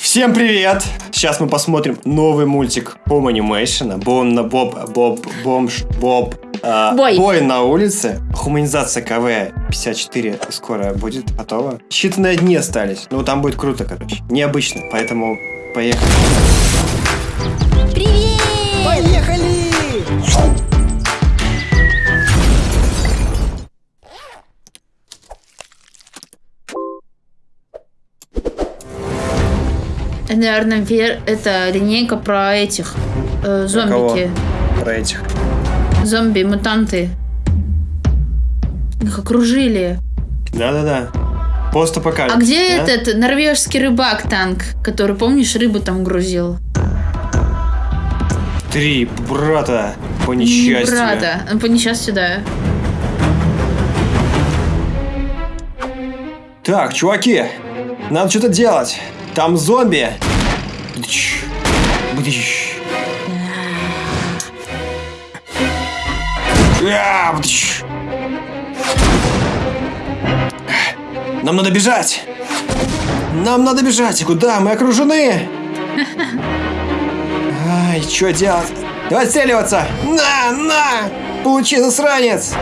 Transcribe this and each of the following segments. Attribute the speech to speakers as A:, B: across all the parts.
A: Всем привет! Сейчас мы посмотрим новый мультик Home Animation. Бом на Боб, Боб, Бомж, Боб. а,
B: Бой.
A: Бой на улице. Хуманизация КВ 54 скоро будет готова. Считанные дни остались. Ну, там будет круто, короче. Необычно, поэтому поехали.
B: Привет! Наверное, вер... это линейка про этих э, зомбики.
A: Про этих.
B: Зомби-мутанты. Их окружили.
A: Да-да-да. Постапокалипсис.
B: А где
A: да?
B: этот норвежский рыбак-танк, который, помнишь, рыбу там грузил?
A: Три брата по
B: Не
A: несчастью.
B: Брата. Ну, По несчастью, да.
A: Так, чуваки, надо что-то делать. Там зомби. Бдыщ. А. Нам надо бежать. Нам надо бежать. Куда? Мы окружены. Ай, что делать? Давай отстреливаться. На, на. Получи, засранец.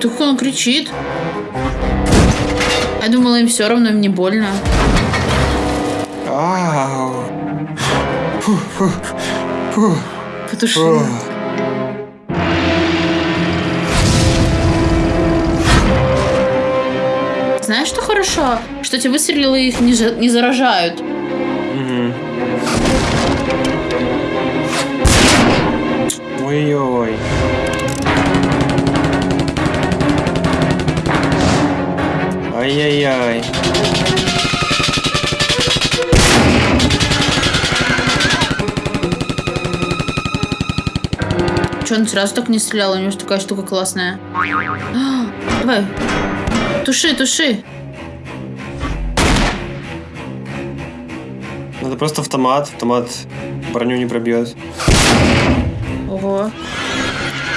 B: Так он кричит. Я думала, им все равно, им не больно.
A: Ау. Фу, фу, фу.
B: Потуши.
A: Фу.
B: Знаешь, что хорошо? Что эти выстрелы их не, за- не заражают.
A: Мгм. Ой-ой. Ай-яй-яй.
B: Че, он сразу так не стрелял? У него же такая штука классная. А, Давай. Туши, туши.
A: Надо просто автомат. Автомат броню не пробьет.
B: Ого.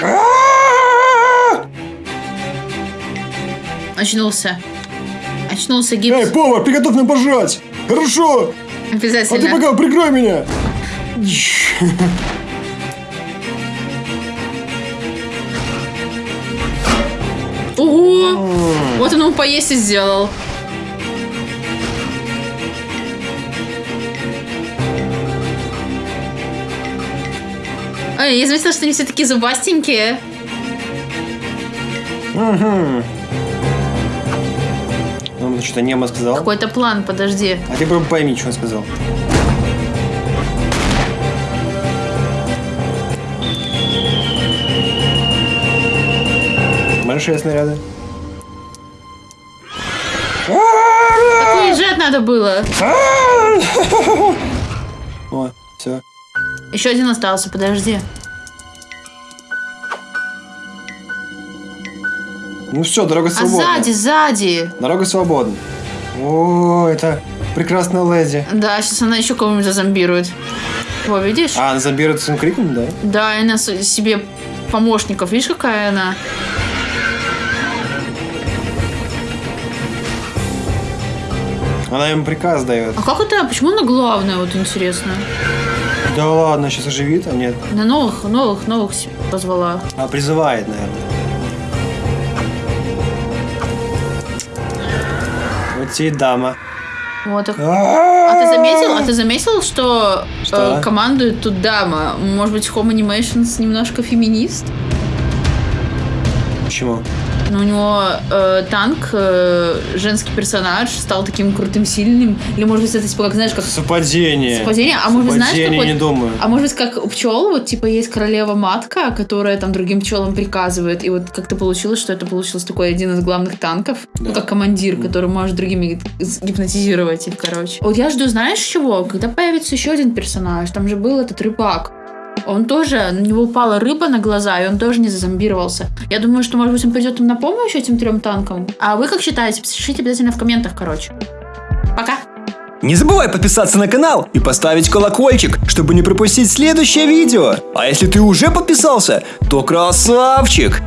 A: А!
B: Очнулся. Очнулся
A: Эй,
B: гипс.
A: повар, приготовь нам пожрать! Хорошо! А ты
B: Обязательно.
A: пока прикрой меня!
B: Ого! Вот он ему поесть и сделал. Ой, я заметила, что они все такие зубастенькие.
A: Мгм. Он что-то немо сказал.
B: Какой-то план, подожди.
A: А ты прям пойми, что он сказал. Большие снаряды.
B: Так уезжать надо было.
A: О, все.
B: Еще один остался, подожди.
A: Ну все, дорога
B: А
A: свободна.
B: сзади, сзади.
A: Дорога свободна. О, это прекрасная леди.
B: Да, сейчас она еще кого-нибудь зазомбирует. Во, видишь?
A: А, она заберет своим криком, да?
B: Да, и она себе помощников. Видишь, какая она?
A: Она им приказ дает.
B: А как это? Почему она главная, вот интересно?
A: Да ладно, сейчас оживит, а нет.
B: На новых, новых, новых позвала.
A: А призывает, наверное. Вот тебе и дама.
B: Вот. так. А ты заметил? А ты заметил, что,
A: Что?
B: э, командует тут дама? Может быть, Home Animations немножко феминист?
A: Почему?
B: Но у него э, танк, э, женский персонаж, стал таким крутым, сильным. Или, может быть, это типа, как знаешь, как
A: Совпадение.
B: совпадение. А может быть, знаешь,
A: Совпадение,
B: как вот-
A: не думаю.
B: А может быть, как у пчел, вот типа есть королева-матка, которая там другим пчелам приказывает. И вот как-то получилось, что это получился такой один из главных танков. Ну,
A: Да.
B: как командир, который может другими гипнотизировать их, короче. Вот я жду, знаешь чего? Когда появится еще один персонаж, там же был этот рыбак. Он тоже, на него упала рыба на глаза, и он тоже не зазомбировался. Я думаю, что, может быть, он придет им на помощь этим трем танкам. А вы как считаете? Пишите обязательно в комментах, короче. Пока!
C: Не забывай подписаться на канал и поставить колокольчик, чтобы не пропустить следующее видео. А если ты уже подписался, то красавчик!